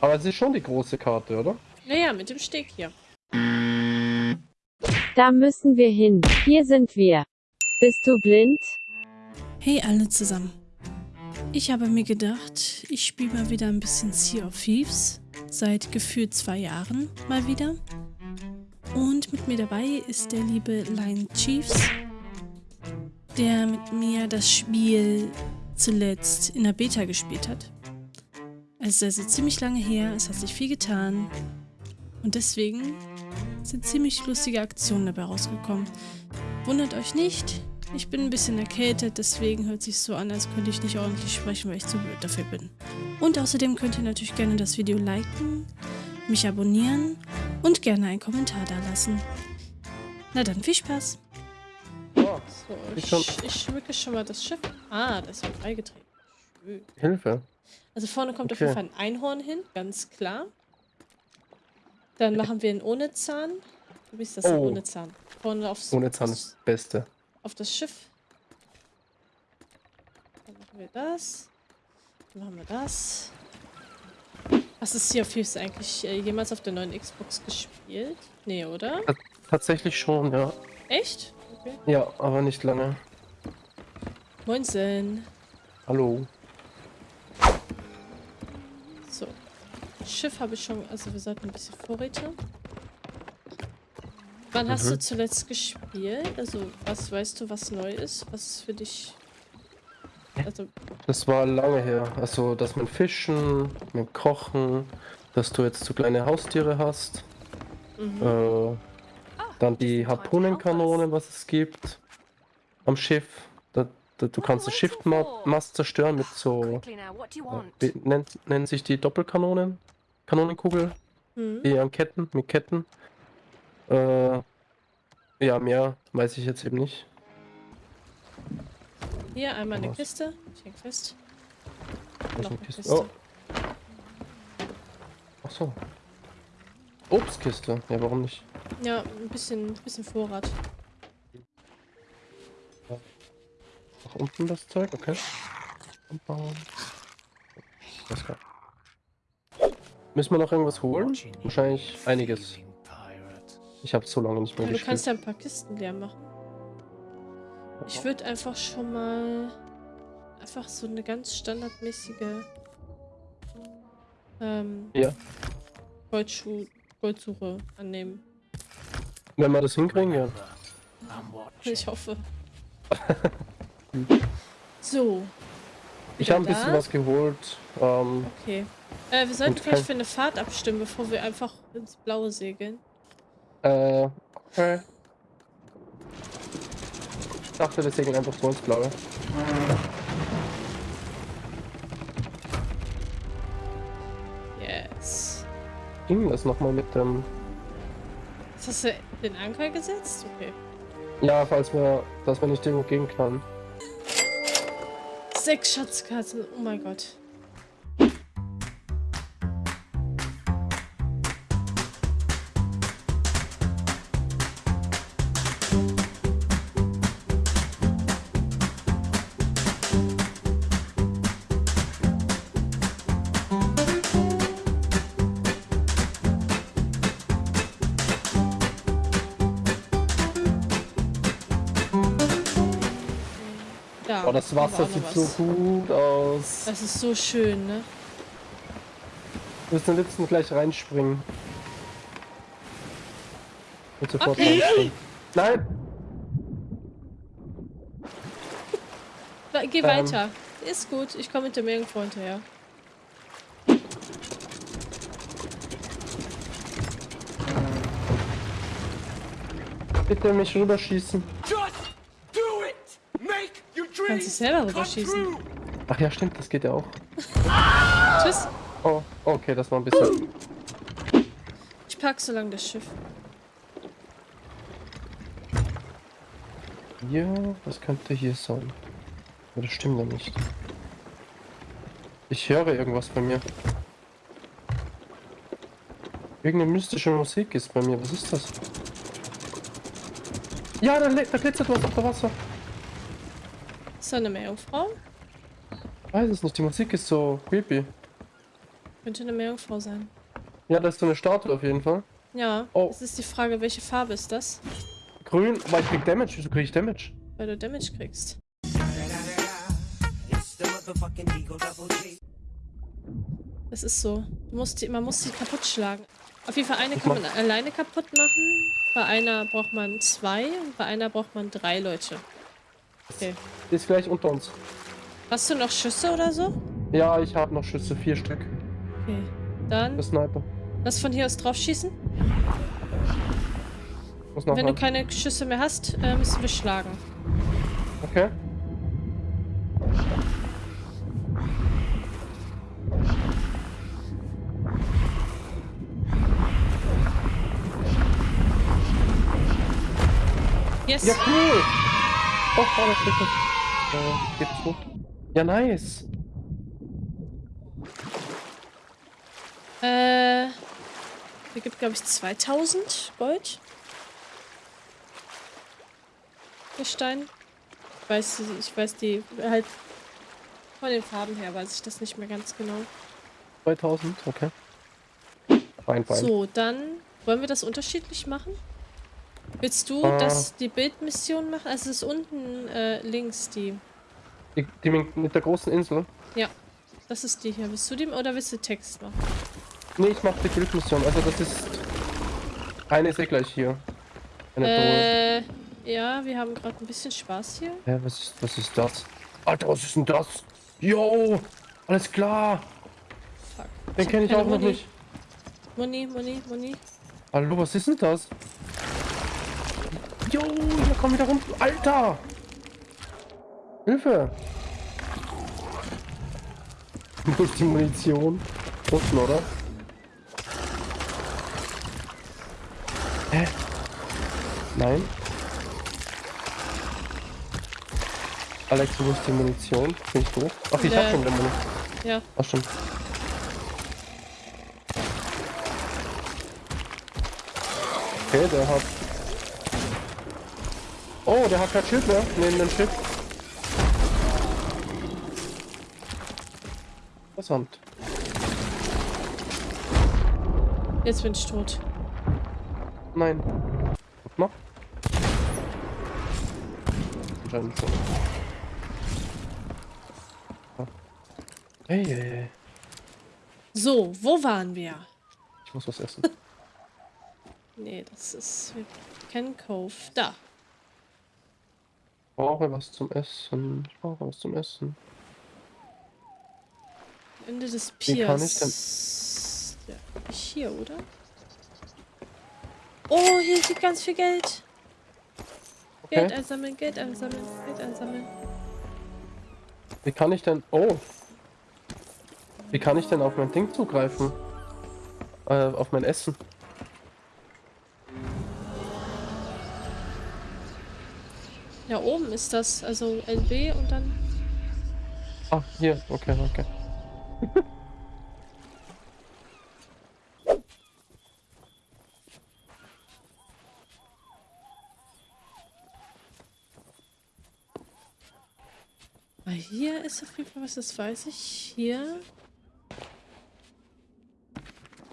Aber es ist schon die große Karte, oder? Naja, mit dem Steg hier. Da müssen wir hin. Hier sind wir. Bist du blind? Hey alle zusammen. Ich habe mir gedacht, ich spiele mal wieder ein bisschen Sea of Thieves. Seit gefühlt zwei Jahren mal wieder. Und mit mir dabei ist der liebe Lion Chiefs, der mit mir das Spiel zuletzt in der Beta gespielt hat. Es ist also ziemlich lange her, es hat sich viel getan. Und deswegen sind ziemlich lustige Aktionen dabei rausgekommen. Wundert euch nicht, ich bin ein bisschen erkältet, deswegen hört sich so an, als könnte ich nicht ordentlich sprechen, weil ich zu blöd dafür bin. Und außerdem könnt ihr natürlich gerne das Video liken, mich abonnieren und gerne einen Kommentar da lassen. Na dann, viel Spaß! Oh, So, Ich ich, schmücke schon mal das Schiff. Ah, das wird freigetreten. Schön. Hilfe. Also vorne kommt auf Okay. jeden Fall ein Einhorn hin, ganz klar. Dann machen wir einen ohne Zahn. Wie ist das Oh. ohne Zahn? Vorne aufs, Ohne Zahn ist das Beste. auf das Schiff. Dann machen wir das. Dann machen wir das. Hast du Sea of Thieves eigentlich äh, jemals auf der neuen Xbox gespielt? Nee, oder? Tatsächlich schon, ja. Echt? Okay. Ja, aber nicht lange. Moinsen. Hallo. So. Schiff habe ich schon, also wir sollten ein bisschen Vorräte. Wann hast Mhm. du zuletzt gespielt? Also, was weißt du, was neu ist? Was ist für dich. Also, Das war lange her. Also, dass mit Fischen, mit Kochen, dass du jetzt so kleine Haustiere hast. mhm. Äh, dann die Harpunenkanonen, was es gibt. Am Schiff. Da, da, du kannst das Schiffmast zerstören mit so. Quickly now, what do you äh, nennt, nennen sich die Doppelkanonen? Kanonenkugel? Mhm. Die an Ketten, mit Ketten. Äh, ja, mehr weiß ich jetzt eben nicht. Hier einmal eine Was? Kiste. Ich häng fest. Noch eine Kiste? Kiste. Oh. Ach so. Obstkiste. Ja, warum nicht? Ja, ein bisschen, bisschen Vorrat. Nach unten das Zeug, okay. Umbauen. Das kann. Müssen wir noch irgendwas holen? Wahrscheinlich einiges. Ich habe so lange nicht mehr Ja, du kannst gespielt. ja ein paar Kisten leer machen. Ich würde einfach schon mal einfach so eine ganz standardmäßige ähm, Ja. Goldschuh, Goldsuche annehmen. Wenn wir das hinkriegen, ja. Ich hoffe. so. Ich habe ein bisschen was geholt. Ähm, Okay. Äh, wir sollten Und vielleicht für eine Fahrt abstimmen, bevor wir einfach ins Blaue segeln. äh, okay. Ich dachte, wir segeln einfach so ins Blaue. Yes. Ging das nochmal mit dem. Jetzt hast du den Anker gesetzt? Okay. Ja, falls wir, dass wir nicht irgendwo gegenknallen. Sechs Schatzkarten. Oh mein Gott. Oh, das wir Wasser sieht so was. gut aus. Das ist so schön, ne? Wir müssen am liebsten gleich reinspringen. Und sofort Okay. reinspringen. Nein! Geh Ähm. weiter. Ist gut, ich komme mit dem irgendwo hinterher. Bitte mich rüberschießen. Just Kannst dich dreams selber rüberschießen. Ach ja, stimmt, das geht ja auch. Tschüss. Oh, okay, das war ein bisschen. Ich pack so lange das Schiff. Ja, was könnte hier sein? Aber das stimmt ja nicht. Ich höre irgendwas bei mir. Irgendeine mystische Musik ist bei mir. Was ist das? Ja, da, da glitzert was auf dem Wasser. Ist da eine Meerjungfrau? Ich weiß es nicht, die Musik ist so creepy. Könnte eine Meerjungfrau sein. Ja, das ist so eine Statue auf jeden Fall. Ja, Oh. es ist die Frage, welche Farbe ist das? Grün, aber ich krieg Damage. Wieso krieg ich Damage? Weil du Damage kriegst. Das ist so. Die, man muss sie kaputt schlagen. Auf jeden Fall eine kann man alleine kaputt machen. Bei einer braucht man zwei und bei einer braucht man drei Leute. Okay. Die ist gleich unter uns. Hast du noch Schüsse oder so? Ja, ich habe noch Schüsse. Vier Stück. Okay. Dann Der Sniper. lass von hier aus drauf schießen. Muss noch Wenn du ran. keine Schüsse mehr hast, äh, müssen wir schlagen. Okay. Yes! Ja, cool. Oh, oh das ist. Äh, geht's hoch. Ja, nice. Äh, hier gibt, glaube ich, 2000 Gold. Gestein. Ich weiß, ich weiß die, halt von den Farben her weiß ich das nicht mehr ganz genau. 2000, okay. Fein, fein. So, dann wollen wir das unterschiedlich machen? Willst du Äh. das, die Bildmission machen? Also es ist unten äh, links die. Die, die mit der großen Insel. Ja, das ist die hier. Willst du die oder willst du Text machen? Nee, ich mach die Guild-Mission. Also das ist... Eine ist eh gleich hier. Eine Drohne. Äh, ja, wir haben gerade ein bisschen Spaß hier. Hä, was ist, was ist das? Alter, was ist denn das? Yo! Alles klar! Fuck. Den kenne ich auch noch nicht. Muni, Muni, Muni. Hallo, was ist denn das? Jo, hier kommen wieder rum. Alter! Hilfe! Ist die Munition? Unten, oder? Hä? Nein? Alex, wo ist die Munition? Bin ich doof? Ach, ich Der- hab schon wieder Munition. Ja. Ach, stimmt. Okay, der hat... Oh, der hat kein Schild mehr neben dem Schiff. Interessant. Jetzt bin ich tot. Nein. Guck mal. Anscheinend schon. Hey, hey, hey. So, wo waren wir? Ich muss was essen. Nee, das ist Ken Cove. Da. Ich brauche was zum Essen. Ich brauche was zum Essen. Ende des Piers. kann ich Ja, ich hier, oder? Oh, hier liegt ganz viel Geld. Geld Okay. einsammeln, Geld einsammeln, Geld einsammeln. Wie kann ich denn... Oh. Wie kann ich denn auf mein Ding zugreifen? Äh, auf mein Essen. Ja, oben ist das. Also LB und dann. Ah, hier. Okay, okay. Ah, hier ist auf jeden Fall was, das weiß ich. Hier.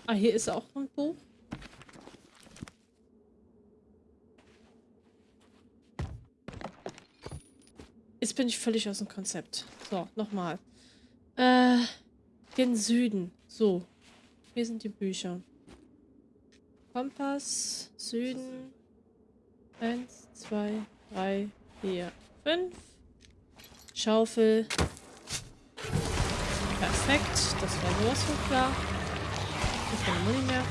Ah, hier ist auch ein Buch. Jetzt bin ich völlig aus dem Konzept. So, nochmal. Äh, gen Süden. So. Hier sind die Bücher. Kompass, Süden. Eins, zwei, drei, vier, fünf. Schaufel. Perfekt. Das war sowas von klar. Ich keine Muni mehr.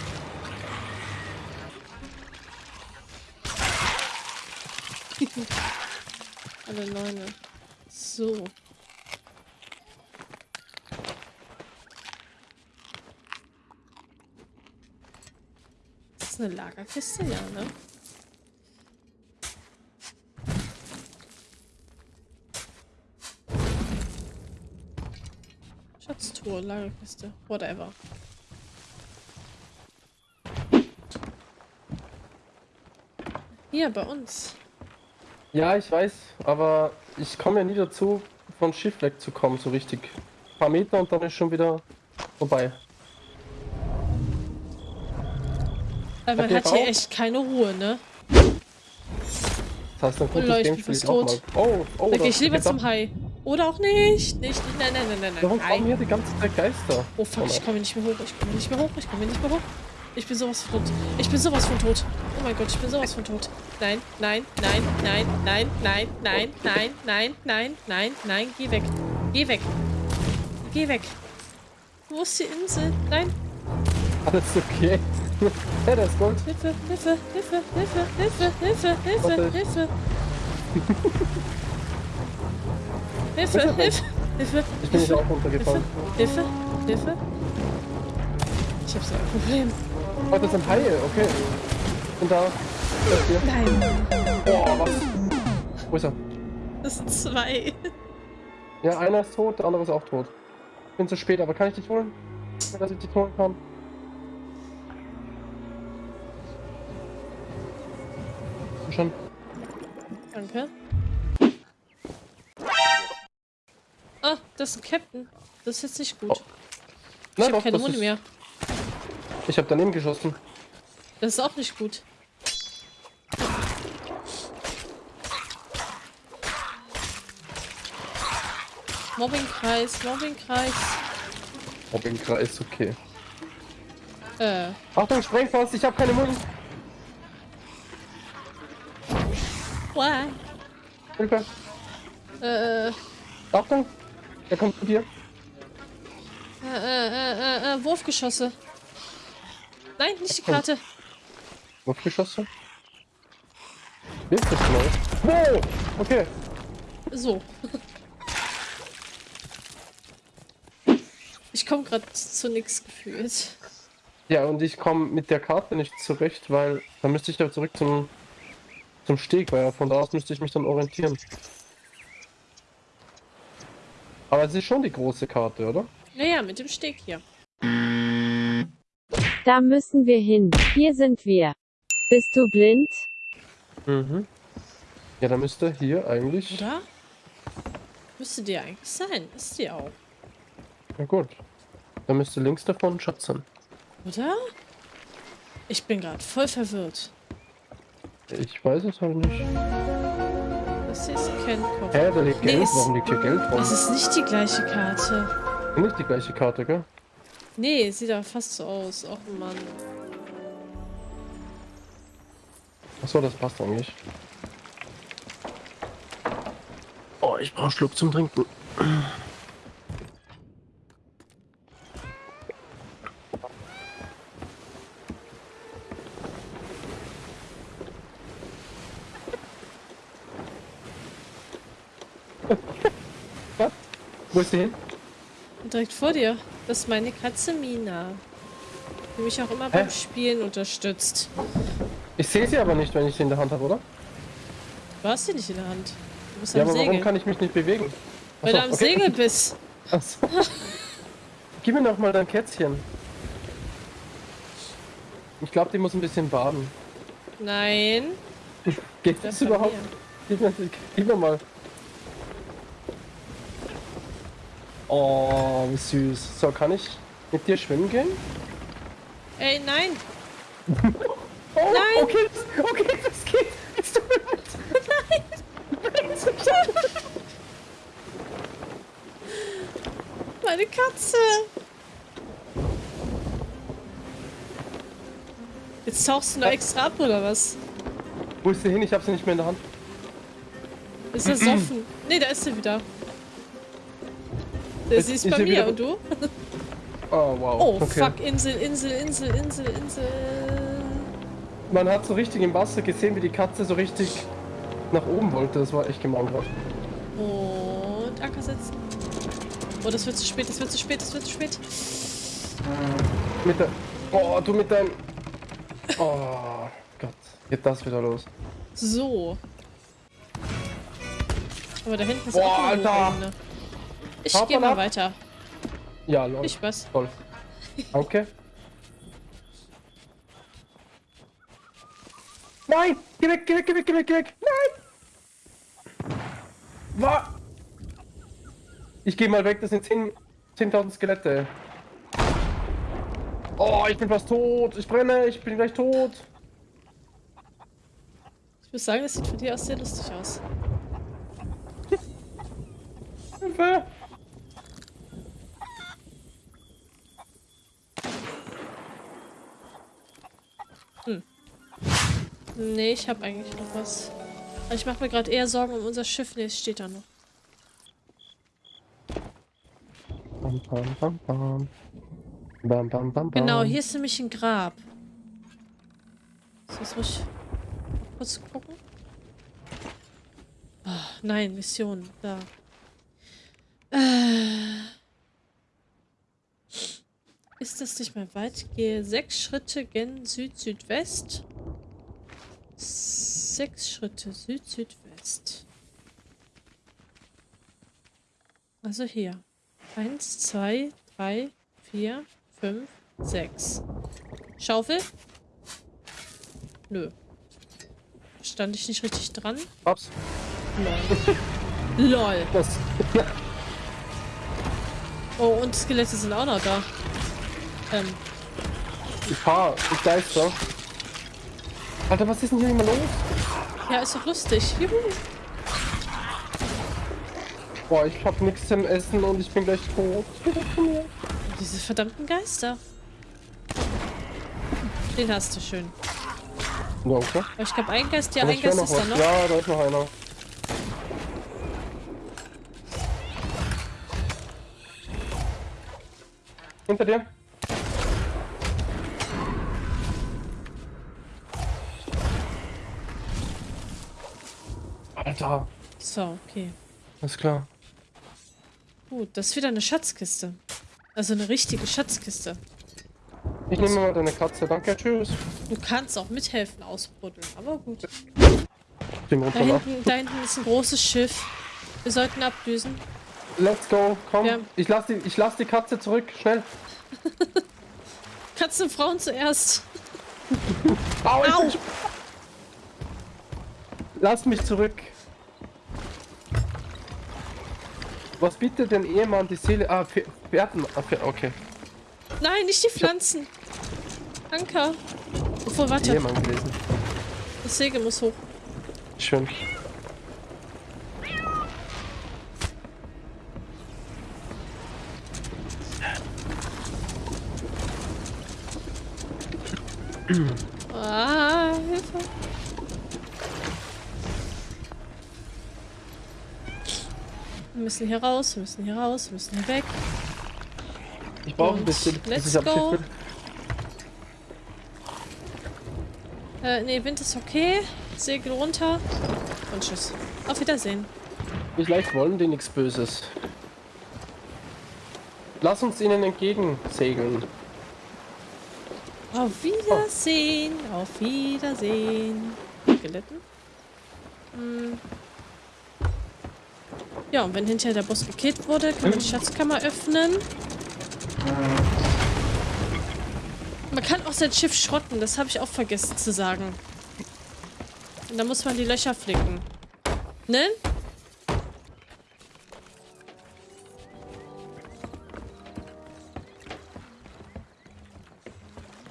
Alle Neune. So. Ist das eine Lagerkiste? Ja, ne? Schatztruhe, Lagerkiste, whatever. Hier, bei uns. Ja, ich weiß, aber ich komme ja nie dazu, von Schiff wegzukommen, so richtig. Ein paar Meter und dann ist schon wieder vorbei. Weil man hat, hier echt keine Ruhe, ne? Das heißt, ein gutes Leute, Gameplay tot. Oh, oh, da gehe ich lieber zum Hai. Oder auch nicht. Nicht, nein, nein, nein, nein, nein. Warum kommen hier die ganze Zeit Geister? Oh fuck, ich komme nicht mehr hoch, ich komme nicht mehr hoch, ich komme nicht mehr hoch. Ich bin sowas von tot. Ich bin sowas von tot. Oh mein Gott, ich bin sowas von tot. Nein, nein, nein, nein, nein, nein, nein, nein, nein, nein, nein, nein. Geh weg. Geh weg. Geh weg. Wo ist die Insel? Nein. Alles okay. ja, das ist Gold. Hilfe, Hilfe, Hilfe, Hilfe, Hilfe, Hilfe, Hilfe. Hilfe. Hilfe, Hilfe, Hilfe. Ich bin Hilfe, auch runtergefallen. Hilfe, Hilfe. Ich hab so ein Problem. Oh, das sind Haie, okay. Das hier. Nein, Boah, was? Wo ist er? das sind zwei. Ja, einer ist tot, der andere ist auch tot. Ich bin zu spät, aber kann ich dich holen? Dass ich dich holen kann? Schon. Danke. Ah, das ist ein Captain. Das ist jetzt nicht gut. Oh. Ich Na habe keine Muni mehr. Ich habe daneben geschossen. Das ist auch nicht gut. Mobbingkreis, Mobbingkreis. Ob im Kreis, okay. Äh, Achtung, Sprengfass, ich habe keine Muni. why? Hilfe. Äh, Achtung. Er kommt zu dir. äh, äh, äh, äh, Wurfgeschosse. Nein, nicht die Karte. Wurfgeschosse. Genau? Wow! Okay. So. Ich komme gerade zu nix gefühlt. Ja, und ich komme mit der Karte nicht zurecht, weil dann müsste ich ja zurück zum, zum Steg, weil von da aus müsste ich mich dann orientieren. Aber es ist schon die große Karte, oder? Naja, mit dem Steg hier. Da müssen wir hin. Hier sind wir. Bist du blind? Mhm. Ja, dann müsste hier eigentlich. Oder? Müsste die eigentlich sein. Ist die auch. Ja gut. Dann müsste links davon ein Schatz sein. Oder? Ich bin gerade voll verwirrt. Ich weiß es halt nicht. Das ist kein Kopf. Hä, da liegt Nee, Geld. Warum liegt hier Geld rum? Das ist nicht die gleiche Karte. Nicht die gleiche Karte, gell? Nee, sieht aber fast so aus. Och Mann. Achso, das passt eigentlich. Oh, ich brauche Schluck zum Trinken. Wo ist die hin? Direkt vor dir. Das ist meine Katze Mina. Die mich auch immer beim Spielen unterstützt. Ich sehe sie aber nicht, wenn ich sie in der Hand habe, oder? Du hast sie nicht in der Hand. Du bist Ja, am aber Segel. warum kann ich mich nicht bewegen? Weil du Achso, am okay. Segel bist. Achso. Gib mir noch mal dein Kätzchen. Ich glaube, die muss ein bisschen baden. Nein. Geht das überhaupt? Gib mir, gib mir mal. Oh, wie süß. So, kann ich mit dir schwimmen gehen? Ey, nein. Oh, Nein. Okay, das- okay, das geht. Es tut mir leid. Meine Katze. Jetzt tauchst du noch extra ab, oder was? Wo ist sie hin? Ich habe sie nicht mehr in der Hand. Ist das offen? Nee, da ist sie wieder. Der Ist- sie ist bei mir und du? Oh, wow. Oh, okay. fuck, Insel, Insel, Insel, Insel, Insel. Man hat so richtig im Wasser gesehen, wie die Katze so richtig nach oben wollte. Das war echt gemein gerade. Und Anker setzen. Oh, das wird zu spät, das wird zu spät, das wird zu spät. Mit der. Oh, du mit deinem. Oh Gott. Geht das wieder los. So. Aber da hinten ist Boah, auch eine Alter. Ruine. Ich Haut gehe mal weiter. Ja, lol. Viel Spaß. Toll. Danke. Nein! Geh weg, geh weg, geh weg, geh weg, geh weg! Nein! Was? Ich geh mal weg, das sind 10 10.000 Skelette. Oh, ich bin fast tot. Ich brenne, ich bin gleich tot. Ich muss sagen, das sieht von dir aus sehr lustig aus. Hilfe. Nee, ich habe eigentlich noch was. Aber ich mache mir gerade eher Sorgen um unser Schiff. Nee, es steht da noch. Bam, bam, bam, bam. Bam, bam, bam, bam. Genau, hier ist nämlich ein Grab. Das ruhig? Kurz gucken. Ah, nein, Mission. Da. Äh. Ist das nicht mehr weit? Gehe sechs Schritte gen Süd-Südwest. Sechs Schritte Süd-Südwest. Also hier. Eins, zwei, drei, vier, fünf, sechs. Schaufel? Nö. Stand ich nicht richtig dran? Ups. Lol. Lol. Das. Oh, und Skelette sind auch noch da. Ähm, Ich fahr. Ich geister. Alter, was ist denn hier immer los? ja, ist doch lustig. Juhu. Boah, ich hab nichts zum Essen und ich bin gleich tot. Diese verdammten Geister. Den hast du schön. Danke. Aber ich glaube, ein Geist, ja, Aber ein Geist ist da was. noch. Ja, da ist noch einer. Hinter dir. Alter, So, okay. alles klar. Gut, das ist wieder eine Schatzkiste. Also eine richtige Schatzkiste. Ich nehme mal deine Katze. Danke, tschüss. Du kannst auch mithelfen ausbuddeln, aber gut. Da hinten, da hinten ist ein großes Schiff. Wir sollten abdüsen. Let's go, komm. Ja. Ich lass die, ich lass die Katze zurück, schnell. Katzen, Frauen zuerst. Au! Au! Lass mich zurück. Was bietet denn Ehemann die Seele? Ah, Pfer- Pferden. Ah, okay. Nein, nicht die Pflanzen. Anker. Obwohl, warte. Ehemann gelesen. Das Segel muss hoch. Schön. Ah, Hilfe. Wir müssen hier raus, wir müssen hier raus, wir müssen hier weg. Ich brauche ein bisschen. bis let's go. Äh, nee, Wind ist okay. Segel runter. Und tschüss. Auf Wiedersehen. Vielleicht wollen die nichts Böses. Lass uns ihnen entgegensegeln. Auf Wiedersehen. Auf Wiedersehen. Skeletten? Hm. Ja, und wenn hinterher der Boss gekillt wurde, kann man die Schatzkammer öffnen. Man kann auch sein Schiff schrotten, das habe ich auch vergessen zu sagen. Und dann muss man die Löcher flicken. Ne?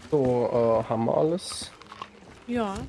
So, äh, haben wir alles. Ja.